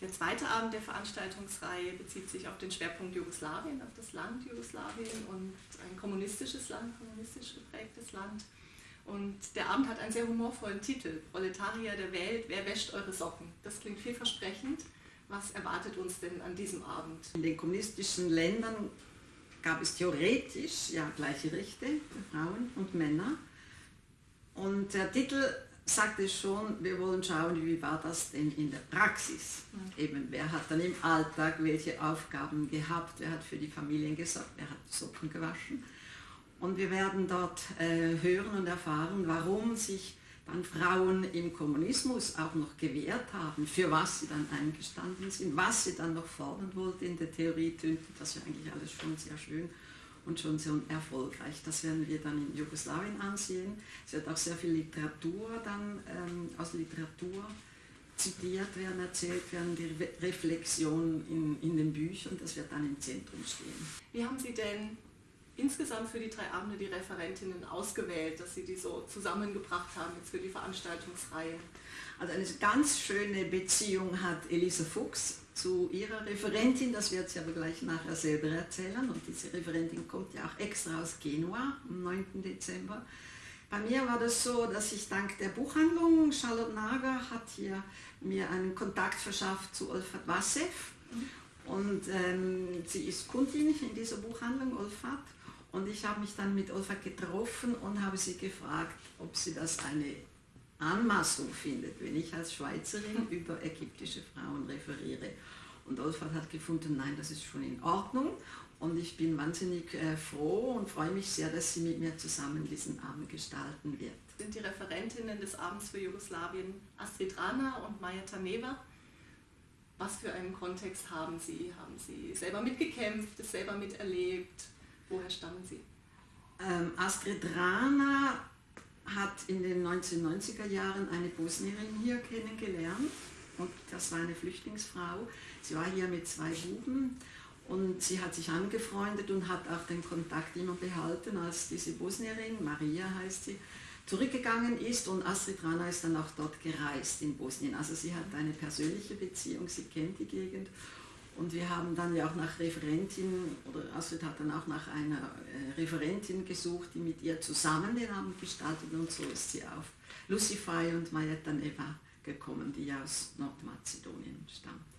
Der zweite Abend der Veranstaltungsreihe bezieht sich auf den Schwerpunkt Jugoslawien, auf das Land Jugoslawien und ein kommunistisches Land, kommunistisch geprägtes Land. Und der Abend hat einen sehr humorvollen Titel, Proletarier der Welt, wer wäscht eure Socken? Das klingt vielversprechend. Was erwartet uns denn an diesem Abend? In den kommunistischen Ländern gab es theoretisch ja gleiche Rechte für Frauen und Männer. Und der Titel sagte schon, wir wollen schauen, wie war das denn in der Praxis. Eben, wer hat dann im Alltag welche Aufgaben gehabt, wer hat für die Familien gesorgt, wer hat Socken gewaschen. Und wir werden dort äh, hören und erfahren, warum sich dann Frauen im Kommunismus auch noch gewehrt haben, für was sie dann eingestanden sind, was sie dann noch fordern wollten. In der Theorie das ja eigentlich alles schon sehr schön und schon sehr erfolgreich. Das werden wir dann in Jugoslawien ansehen. Es wird auch sehr viel Literatur dann ähm, aus Literatur zitiert werden, erzählt werden, die Re Reflexion in, in den Büchern, das wird dann im Zentrum stehen. Wie haben Sie denn insgesamt für die drei Abende die Referentinnen ausgewählt, dass Sie die so zusammengebracht haben jetzt für die Veranstaltungsreihe? Also eine ganz schöne Beziehung hat Elisa Fuchs zu ihrer Referentin, das wird sie aber gleich nachher selber erzählen. Und diese Referentin kommt ja auch extra aus Genua am 9. Dezember. Bei mir war das so, dass ich dank der Buchhandlung, Charlotte Nager hat hier mir einen Kontakt verschafft zu Olfat Wassev. Und ähm, sie ist Kundin in dieser Buchhandlung, Olfat. Und ich habe mich dann mit Olfat getroffen und habe sie gefragt, ob sie das eine Anmaßung findet, wenn ich als Schweizerin über ägyptische Frauen referiere. Und hat gefunden, nein, das ist schon in Ordnung. Und ich bin wahnsinnig äh, froh und freue mich sehr, dass sie mit mir zusammen diesen Abend gestalten wird. Sind die Referentinnen des Abends für Jugoslawien Astrid Rana und Maja Taneva? Was für einen Kontext haben Sie? Haben Sie selber mitgekämpft, es selber miterlebt? Woher stammen Sie? Ähm, Astrid Rana hat in den 1990er Jahren eine Bosnierin hier kennengelernt und das war eine Flüchtlingsfrau. Sie war hier mit zwei Buben und sie hat sich angefreundet und hat auch den Kontakt immer behalten, als diese Bosnierin, Maria heißt sie, zurückgegangen ist und Astrid Rana ist dann auch dort gereist in Bosnien. Also sie hat eine persönliche Beziehung, sie kennt die Gegend und wir haben dann ja auch nach Referentin, oder Astrid hat dann auch nach einer äh, Referentin gesucht, die mit ihr zusammen den Abend gestaltet und so ist sie auf Lucify und Mayetta Neva gekommen, die aus Nordmazedonien stammt.